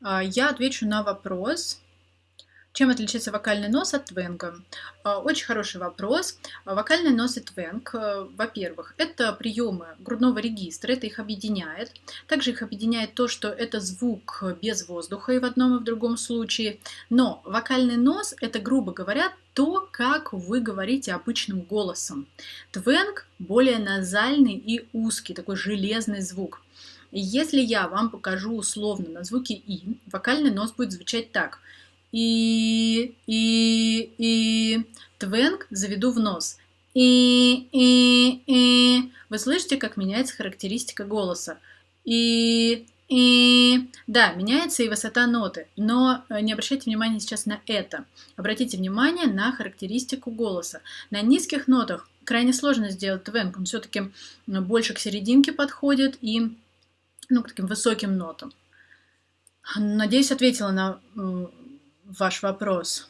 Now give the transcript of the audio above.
А, я отвечу на вопрос. Чем отличается вокальный нос от твенга? А, очень хороший вопрос. А, вокальный нос и твенг, э, во-первых, это приемы грудного регистра, это их объединяет. Также их объединяет то, что это звук без воздуха и в одном и в другом случае. Но вокальный нос – это, грубо говоря, то, как вы говорите обычным голосом. Твенг более назальный и узкий, такой железный звук. Если я вам покажу условно на звуке «и», вокальный нос будет звучать так. И, и, и. Твенг заведу в нос. И, и, и. Вы слышите, как меняется характеристика голоса? И, и да, меняется и высота ноты, но э, не обращайте внимания сейчас на это. Обратите внимание на характеристику голоса. На низких нотах крайне сложно сделать твенг, он все-таки больше к серединке подходит и ну, к таким высоким нотам. Надеюсь, ответила на ваш вопрос.